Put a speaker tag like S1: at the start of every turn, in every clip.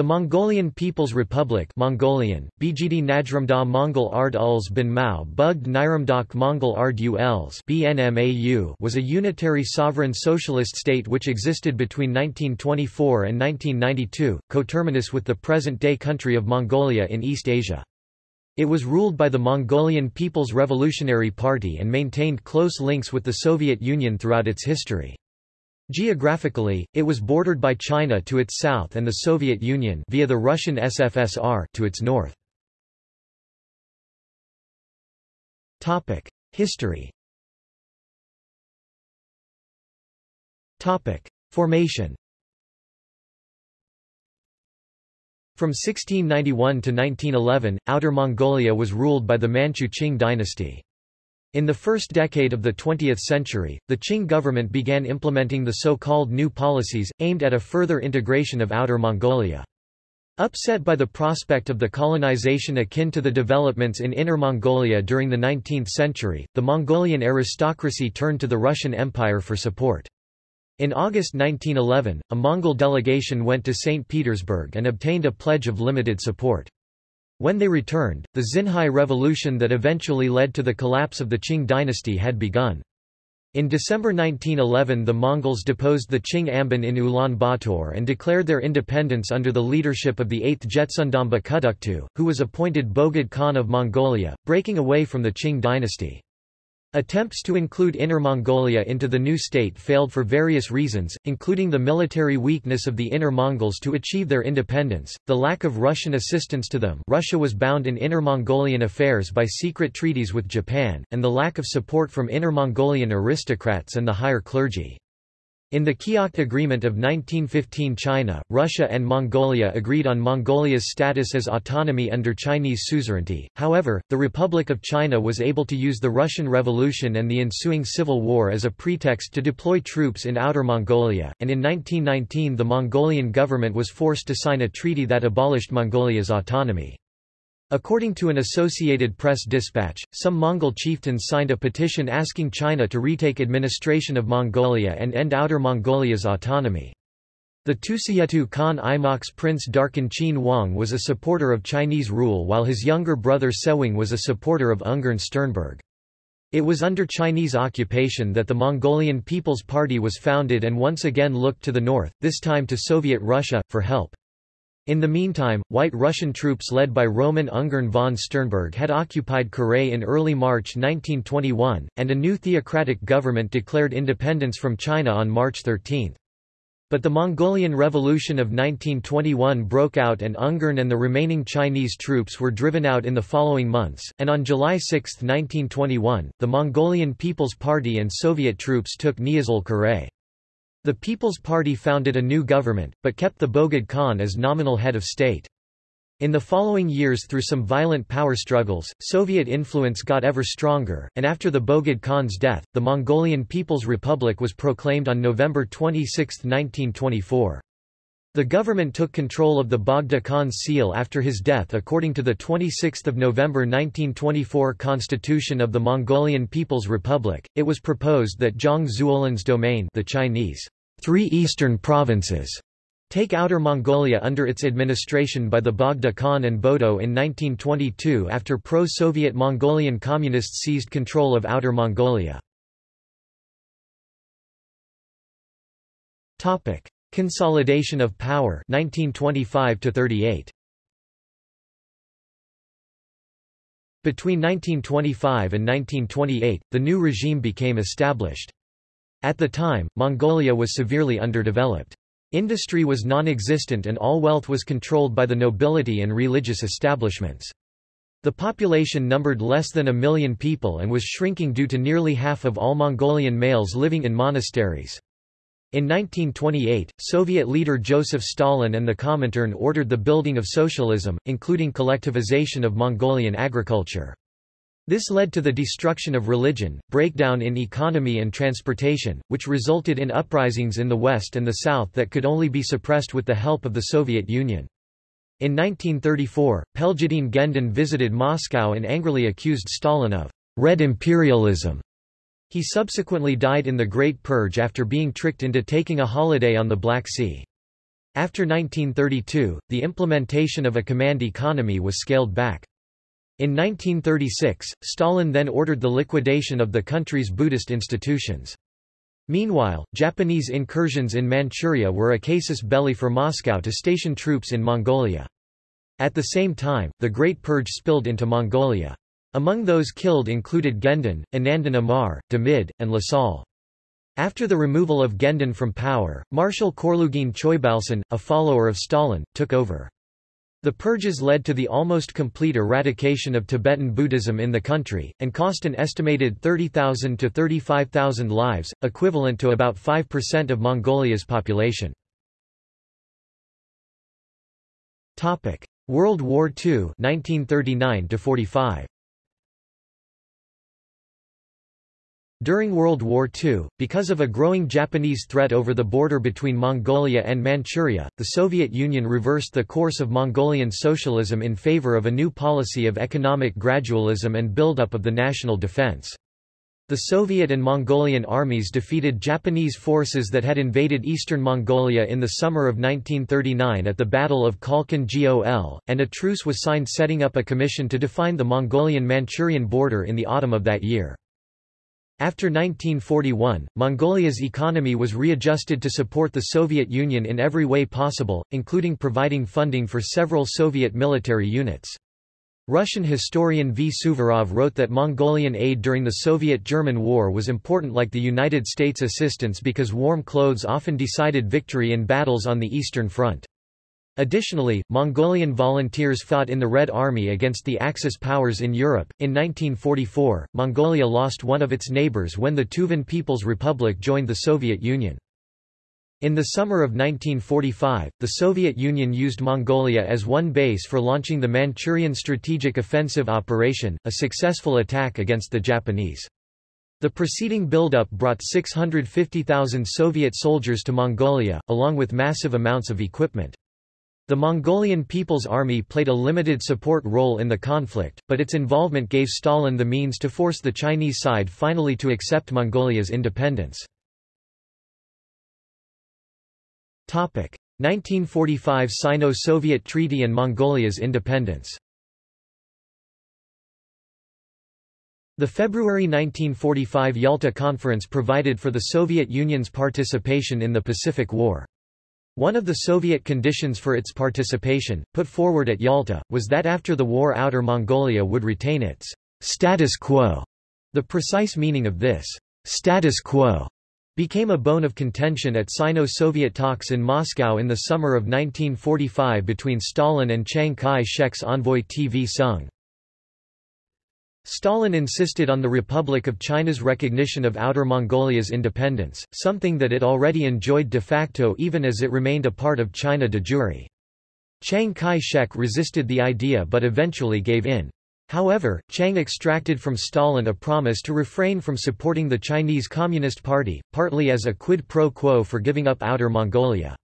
S1: The Mongolian People's Republic Mongolian, Bgd Najramda Mongol Ard Uls bin Mao Bugd Mongol Ard Uls BNMAU was a unitary sovereign socialist state which existed between 1924 and 1992, coterminous with the present-day country of Mongolia in East Asia. It was ruled by the Mongolian People's Revolutionary Party and maintained close links with the Soviet Union throughout its history. Geographically, it was bordered by China to its south and the Soviet Union via the Russian SFSR to its north. Topic: History. Topic: Formation. From 1691 to 1911, Outer Mongolia was ruled by the Manchu Qing dynasty. In the first decade of the 20th century, the Qing government began implementing the so-called new policies, aimed at a further integration of Outer Mongolia. Upset by the prospect of the colonization akin to the developments in Inner Mongolia during the 19th century, the Mongolian aristocracy turned to the Russian Empire for support. In August 1911, a Mongol delegation went to St. Petersburg and obtained a pledge of limited support. When they returned, the Xinhai Revolution that eventually led to the collapse of the Qing dynasty had begun. In December 1911 the Mongols deposed the Qing Amban in Ulaanbaatar and declared their independence under the leadership of the 8th Jebtsundamba Khutuktu, who was appointed Bogd Khan of Mongolia, breaking away from the Qing dynasty. Attempts to include Inner Mongolia into the new state failed for various reasons, including the military weakness of the Inner Mongols to achieve their independence, the lack of Russian assistance to them Russia was bound in Inner Mongolian affairs by secret treaties with Japan, and the lack of support from Inner Mongolian aristocrats and the higher clergy. In the Kyakhta Agreement of 1915 China, Russia and Mongolia agreed on Mongolia's status as autonomy under Chinese suzerainty, however, the Republic of China was able to use the Russian Revolution and the ensuing civil war as a pretext to deploy troops in Outer Mongolia, and in 1919 the Mongolian government was forced to sign a treaty that abolished Mongolia's autonomy. According to an Associated Press dispatch, some Mongol chieftains signed a petition asking China to retake administration of Mongolia and end Outer Mongolia's autonomy. The Tusiyetu Khan Imaq's Prince Darkin Chin Wang was a supporter of Chinese rule while his younger brother Sewing was a supporter of Ungern Sternberg. It was under Chinese occupation that the Mongolian People's Party was founded and once again looked to the north, this time to Soviet Russia, for help. In the meantime, White Russian troops led by Roman Ungern von Sternberg had occupied Khüree in early March 1921, and a new theocratic government declared independence from China on March 13. But the Mongolian Revolution of 1921 broke out and Ungern and the remaining Chinese troops were driven out in the following months, and on July 6, 1921, the Mongolian People's Party and Soviet troops took Niislel Khüree. The People's Party founded a new government, but kept the Bogd Khan as nominal head of state. In the following years through some violent power struggles, Soviet influence got ever stronger, and after the Bogd Khan's death, the Mongolian People's Republic was proclaimed on November 26, 1924. The government took control of the Bogd Khan's seal after his death according to the 26 November 1924 Constitution of the Mongolian People's Republic. It was proposed that Zhang Zuolin's domain the Chinese three eastern provinces take Outer Mongolia under its administration by the Bogd Khan and Bodo in 1922 after pro-Soviet Mongolian communists seized control of Outer Mongolia. Topic. Consolidation of power 1925 to 38 Between 1925 and 1928, the new regime became established. At the time, Mongolia was severely underdeveloped. Industry was non-existent and all wealth was controlled by the nobility and religious establishments. The population numbered less than a million people and was shrinking due to nearly half of all Mongolian males living in monasteries. In 1928, Soviet leader Joseph Stalin and the Comintern ordered the building of socialism, including collectivization of Mongolian agriculture. This led to the destruction of religion, breakdown in economy and transportation, which resulted in uprisings in the West and the South that could only be suppressed with the help of the Soviet Union. In 1934, Peljidiin Genden visited Moscow and angrily accused Stalin of red imperialism he subsequently died in the Great Purge after being tricked into taking a holiday on the Black Sea. After 1932, the implementation of a command economy was scaled back. In 1936, Stalin then ordered the liquidation of the country's Buddhist institutions. Meanwhile, Japanese incursions in Manchuria were a casus belli for Moscow to station troops in Mongolia. At the same time, the Great Purge spilled into Mongolia. Among those killed included Genden, Anandin Amar, Demid, and Lasal. After the removal of Genden from power, Marshal Khorloogiin Choibalsan, a follower of Stalin, took over. The purges led to the almost complete eradication of Tibetan Buddhism in the country, and cost an estimated 30,000 to 35,000 lives, equivalent to about 5% of Mongolia's population. World War II 1939 45. During World War II, because of a growing Japanese threat over the border between Mongolia and Manchuria, the Soviet Union reversed the course of Mongolian socialism in favor of a new policy of economic gradualism and buildup of the national defense. The Soviet and Mongolian armies defeated Japanese forces that had invaded eastern Mongolia in the summer of 1939 at the Battle of Khalkhin Gol, and a truce was signed setting up a commission to define the Mongolian-Manchurian border in the autumn of that year. After 1941, Mongolia's economy was readjusted to support the Soviet Union in every way possible, including providing funding for several Soviet military units. Russian historian V. Suvorov wrote that Mongolian aid during the Soviet-German War was important like the United States assistance because warm clothes often decided victory in battles on the Eastern Front. Additionally, Mongolian volunteers fought in the Red Army against the Axis powers in Europe. In 1944, Mongolia lost one of its neighbors when the Tuvan People's Republic joined the Soviet Union. In the summer of 1945, the Soviet Union used Mongolia as one base for launching the Manchurian Strategic Offensive Operation, a successful attack against the Japanese. The preceding buildup brought 650,000 Soviet soldiers to Mongolia, along with massive amounts of equipment. The Mongolian People's Army played a limited support role in the conflict, but its involvement gave Stalin the means to force the Chinese side finally to accept Mongolia's independence. 1945 Sino-Soviet Treaty and Mongolia's independence The February 1945 Yalta Conference provided for the Soviet Union's participation in the Pacific War. One of the Soviet conditions for its participation, put forward at Yalta, was that after the war Outer Mongolia would retain its status quo. The precise meaning of this status quo became a bone of contention at Sino-Soviet talks in Moscow in the summer of 1945 between Stalin and Chiang Kai-shek's envoy TV Soong. Stalin insisted on the Republic of China's recognition of Outer Mongolia's independence, something that it already enjoyed de facto even as it remained a part of China de jure. Chiang Kai-shek resisted the idea but eventually gave in. However, Chiang extracted from Stalin a promise to refrain from supporting the Chinese Communist Party, partly as a quid pro quo for giving up Outer Mongolia.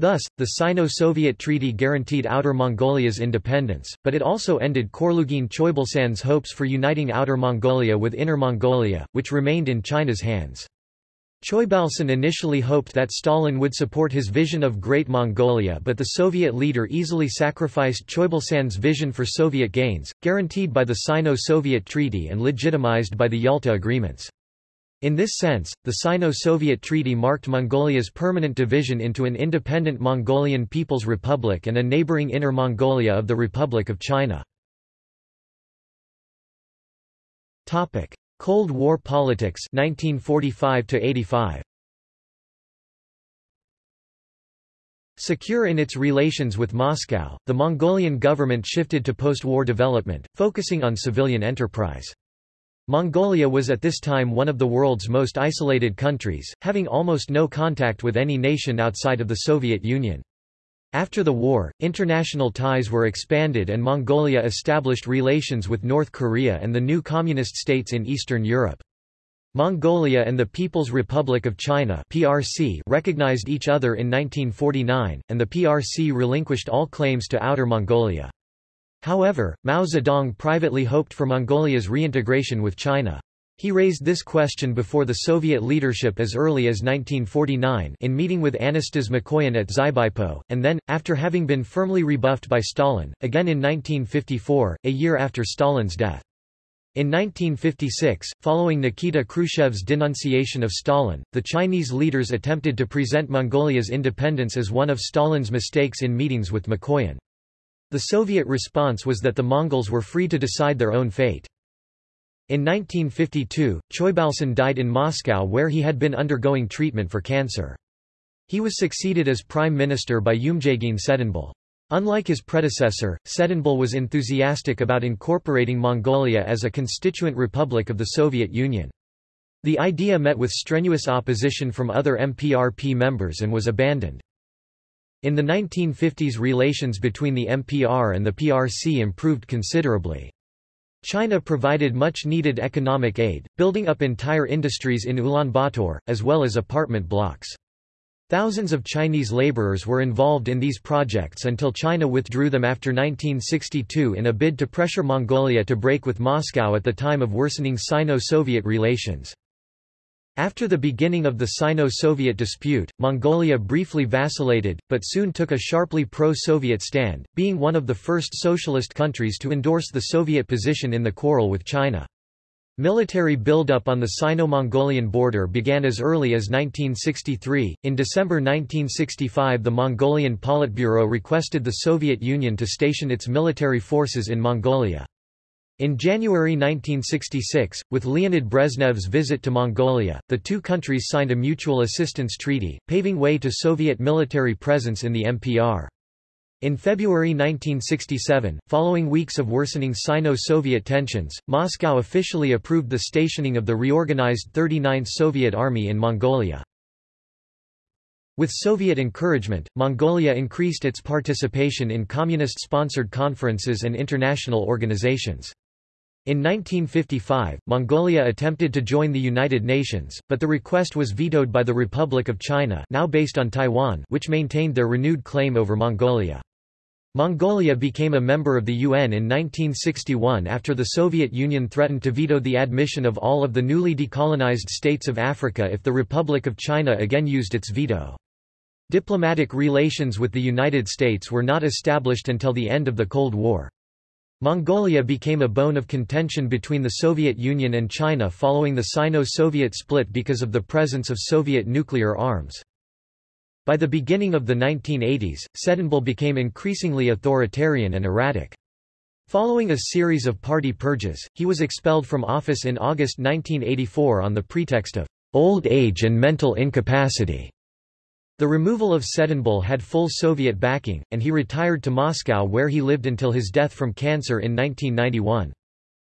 S1: Thus, the Sino-Soviet treaty guaranteed Outer Mongolia's independence, but it also ended Khorloogiin Choibalsan's hopes for uniting Outer Mongolia with Inner Mongolia, which remained in China's hands. Choibalsan initially hoped that Stalin would support his vision of Great Mongolia but the Soviet leader easily sacrificed Choibalsan's vision for Soviet gains, guaranteed by the Sino-Soviet Treaty and legitimized by the Yalta Agreements. In this sense, the Sino-Soviet Treaty marked Mongolia's permanent division into an independent Mongolian People's Republic and a neighboring Inner Mongolia of the Republic of China. Cold War politics 1945 85. Secure in its relations with Moscow, the Mongolian government shifted to post-war development, focusing on civilian enterprise. Mongolia was at this time one of the world's most isolated countries, having almost no contact with any nation outside of the Soviet Union. After the war, international ties were expanded and Mongolia established relations with North Korea and the new communist states in Eastern Europe. Mongolia and the People's Republic of China PRC recognized each other in 1949, and the PRC relinquished all claims to Outer Mongolia. However, Mao Zedong privately hoped for Mongolia's reintegration with China. He raised this question before the Soviet leadership as early as 1949 in meeting with Anastas Mikoyan at Xibaipo, and then, after having been firmly rebuffed by Stalin, again in 1954, a year after Stalin's death. In 1956, following Nikita Khrushchev's denunciation of Stalin, the Chinese leaders attempted to present Mongolia's independence as one of Stalin's mistakes in meetings with Mikoyan. The Soviet response was that the Mongols were free to decide their own fate. In 1952, Choibalsan died in Moscow where he had been undergoing treatment for cancer. He was succeeded as prime minister by Yumjaagiin Tsedenbal. Unlike his predecessor, Tsedenbal was enthusiastic about incorporating Mongolia as a constituent republic of the Soviet Union. The idea met with strenuous opposition from other MPRP members and was abandoned. In the 1950s relations between the MPR and the PRC improved considerably. China provided much-needed economic aid, building up entire industries in Ulaanbaatar, as well as apartment blocks. Thousands of Chinese laborers were involved in these projects until China withdrew them after 1962 in a bid to pressure Mongolia to break with Moscow at the time of worsening Sino-Soviet relations. After the beginning of the Sino-Soviet dispute, Mongolia briefly vacillated, but soon took a sharply pro-Soviet stand, being one of the first socialist countries to endorse the Soviet position in the quarrel with China. Military buildup on the Sino-Mongolian border began as early as 1963. In December 1965, the Mongolian Politburo requested the Soviet Union to station its military forces in Mongolia. In January 1966, with Leonid Brezhnev's visit to Mongolia, the two countries signed a mutual assistance treaty, paving way to Soviet military presence in the MPR. In February 1967, following weeks of worsening Sino-Soviet tensions, Moscow officially approved the stationing of the reorganized 39th Soviet Army in Mongolia. With Soviet encouragement, Mongolia increased its participation in communist-sponsored conferences and international organizations. In 1955, Mongolia attempted to join the United Nations, but the request was vetoed by the Republic of China now based on Taiwan which maintained their renewed claim over Mongolia. Mongolia became a member of the UN in 1961 after the Soviet Union threatened to veto the admission of all of the newly decolonized states of Africa if the Republic of China again used its veto. Diplomatic relations with the United States were not established until the end of the Cold War. Mongolia became a bone of contention between the Soviet Union and China following the Sino-Soviet split because of the presence of Soviet nuclear arms. By the beginning of the 1980s, Tsedenbal became increasingly authoritarian and erratic. Following a series of party purges, he was expelled from office in August 1984 on the pretext of old age and mental incapacity. The removal of Tsedenbal had full Soviet backing, and he retired to Moscow where he lived until his death from cancer in 1991.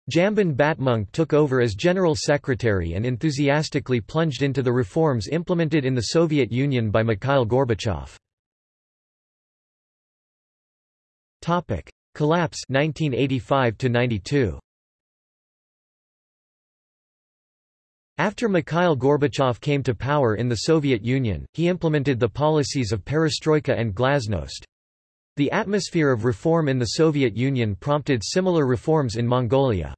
S1: Jambyn Batmönkh took over as General Secretary and enthusiastically plunged into the reforms implemented in the Soviet Union by Mikhail Gorbachev. Collapse 1985 92. After Mikhail Gorbachev came to power in the Soviet Union, he implemented the policies of perestroika and glasnost. The atmosphere of reform in the Soviet Union prompted similar reforms in Mongolia.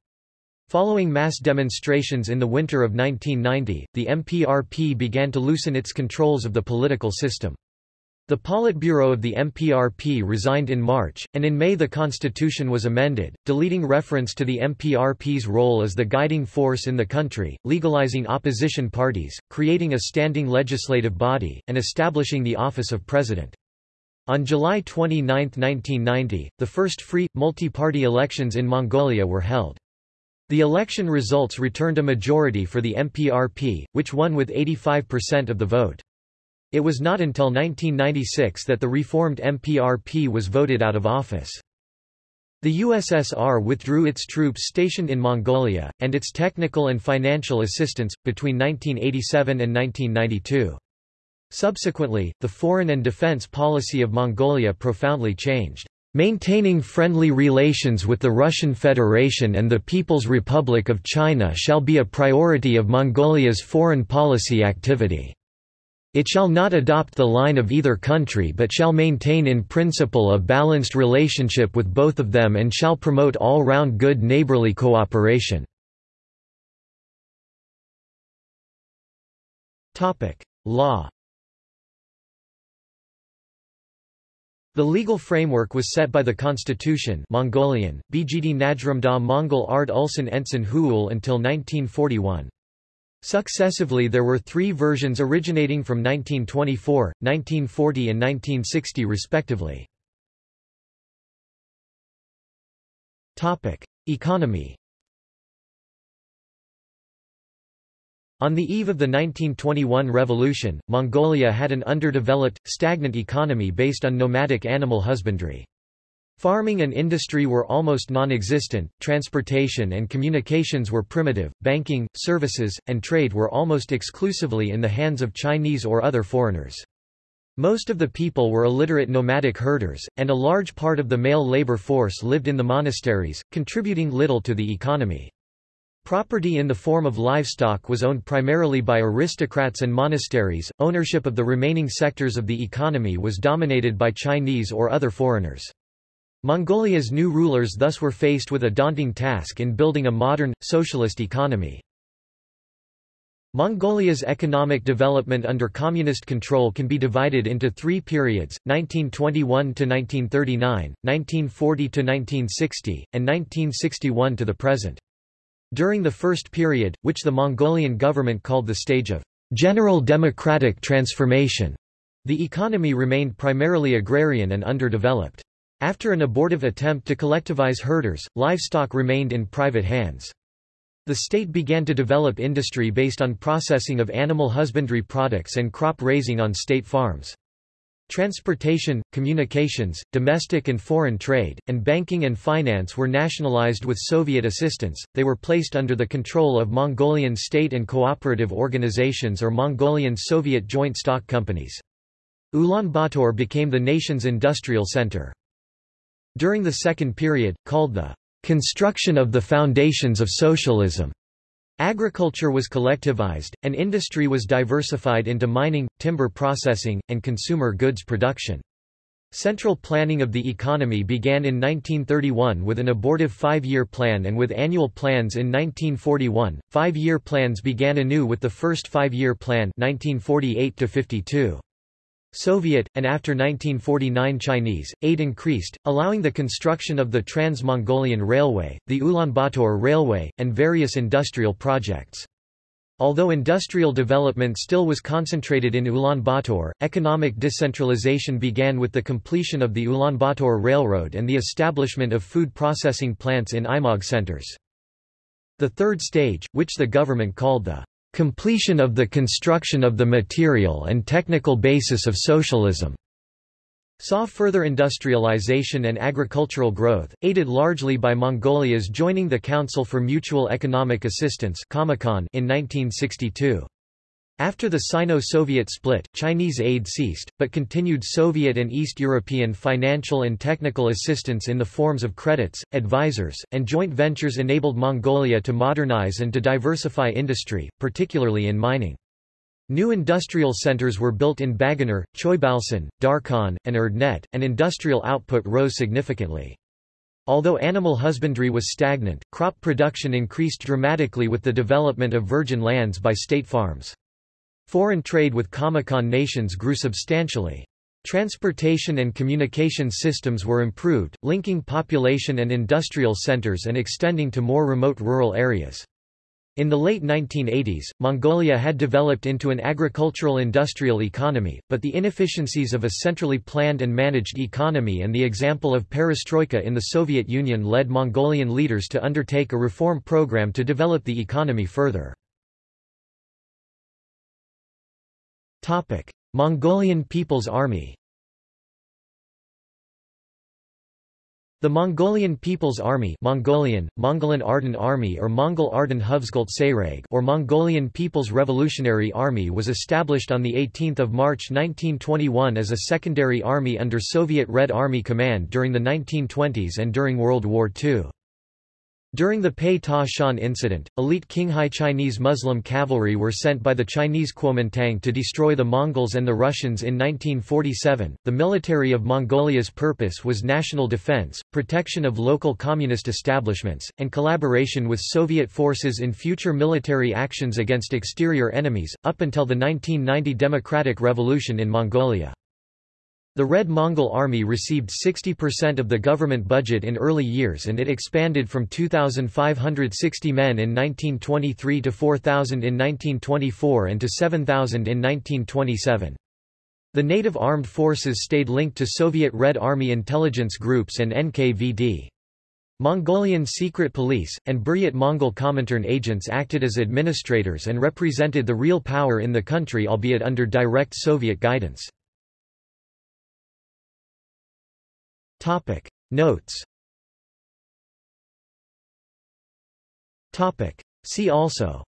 S1: Following mass demonstrations in the winter of 1990, the MPRP began to loosen its controls of the political system. The Politburo of the MPRP resigned in March, and in May the constitution was amended, deleting reference to the MPRP's role as the guiding force in the country, legalizing opposition parties, creating a standing legislative body, and establishing the office of president. On July 29, 1990, the first free, multi-party elections in Mongolia were held. The election results returned a majority for the MPRP, which won with 85% of the vote. It was not until 1996 that the reformed MPRP was voted out of office. The USSR withdrew its troops stationed in Mongolia, and its technical and financial assistance, between 1987 and 1992. Subsequently, the foreign and defense policy of Mongolia profoundly changed. Maintaining friendly relations with the Russian Federation and the People's Republic of China shall be a priority of Mongolia's foreign policy activity. It shall not adopt the line of either country but shall maintain in principle a balanced relationship with both of them and shall promote all-round good neighborly cooperation." Law. The legal framework was set by the Constitution Mongolian, Bgd Najramda Mongol Ard Ulsan Ensign Huul until 1941. Successively there were three versions originating from 1924, 1940 and 1960 respectively. Economy On the eve of the 1921 revolution, Mongolia had an underdeveloped, stagnant economy based on nomadic animal husbandry. Farming and industry were almost non-existent, transportation and communications were primitive, banking, services, and trade were almost exclusively in the hands of Chinese or other foreigners. Most of the people were illiterate nomadic herders, and a large part of the male labor force lived in the monasteries, contributing little to the economy. Property in the form of livestock was owned primarily by aristocrats and monasteries. Ownership of the remaining sectors of the economy was dominated by Chinese or other foreigners. Mongolia's new rulers thus were faced with a daunting task in building a modern, socialist economy. Mongolia's economic development under communist control can be divided into three periods, 1921–1939, 1940–1960, and 1961 to the present. During the first period, which the Mongolian government called the stage of general democratic transformation, the economy remained primarily agrarian and underdeveloped. After an abortive attempt to collectivize herders, livestock remained in private hands. The state began to develop industry based on processing of animal husbandry products and crop raising on state farms. Transportation, communications, domestic and foreign trade, and banking and finance were nationalized with Soviet assistance, they were placed under the control of Mongolian state and cooperative organizations or Mongolian Soviet joint stock companies. Ulaanbaatar became the nation's industrial center. During the second period, called the construction of the foundations of socialism, Agriculture was collectivized, and industry was diversified into mining, timber processing, and consumer goods production. Central planning of the economy began in 1931 with an abortive five-year plan and with annual plans in 1941. Five-year plans began anew with the first five-year plan 1948 52. Soviet, and after 1949 Chinese, aid increased, allowing the construction of the Trans-Mongolian Railway, the Ulaanbaatar Railway, and various industrial projects. Although industrial development still was concentrated in Ulaanbaatar, economic decentralization began with the completion of the Ulaanbaatar Railroad and the establishment of food processing plants in aimag centers. The third stage, which the government called the completion of the construction of the material and technical basis of socialism saw further industrialization and agricultural growth, aided largely by Mongolia's joining the Council for Mutual Economic Assistance in 1962. After the Sino-Soviet split, Chinese aid ceased, but continued Soviet and East European financial and technical assistance in the forms of credits, advisors, and joint ventures enabled Mongolia to modernize and to diversify industry, particularly in mining. New industrial centers were built in Baganuur, Choibalsan, Darkhan, and Erdenet, and industrial output rose significantly. Although animal husbandry was stagnant, crop production increased dramatically with the development of virgin lands by state farms. Foreign trade with Comecon nations grew substantially. Transportation and communication systems were improved, linking population and industrial centers and extending to more remote rural areas. In the late 1980s, Mongolia had developed into an agricultural industrial economy, but the inefficiencies of a centrally planned and managed economy and the example of perestroika in the Soviet Union led Mongolian leaders to undertake a reform program to develop the economy further. Mongolian People's Army The Mongolian People's Army Mongolian, Mongolan Arden Army or Mongol Arden or Mongolian People's Revolutionary Army was established on 18 March 1921 as a secondary army under Soviet Red Army Command during the 1920s and during World War II. During the Pei Ta Shan incident, elite Qinghai Chinese Muslim cavalry were sent by the Chinese Kuomintang to destroy the Mongols and the Russians in 1947. The military of Mongolia's purpose was national defense, protection of local communist establishments, and collaboration with Soviet forces in future military actions against exterior enemies, up until the 1990 Democratic Revolution in Mongolia. The Red Mongol Army received 60% of the government budget in early years and it expanded from 2,560 men in 1923 to 4,000 in 1924 and to 7,000 in 1927. The native armed forces stayed linked to Soviet Red Army intelligence groups and NKVD. Mongolian secret police, and Buryat Mongol Comintern agents acted as administrators and represented the real power in the country albeit under direct Soviet guidance.
S2: Topic. Notes.
S1: Topic. See also.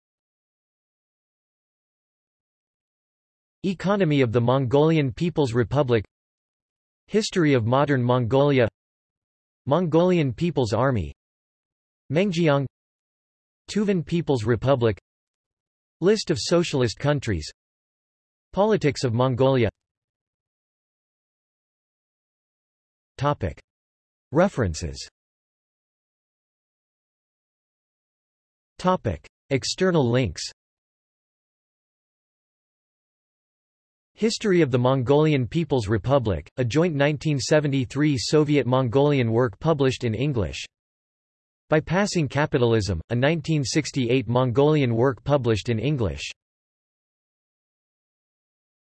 S1: Economy of the Mongolian People's Republic. History of modern Mongolia. Mongolian People's Army. Mengjiang. Tuvan People's Republic. List of socialist countries. Politics of Mongolia Topic. References Topic. External links History of the Mongolian People's Republic, a joint 1973 Soviet-Mongolian work published in English. Bypassing Capitalism, a 1968 Mongolian work published in English.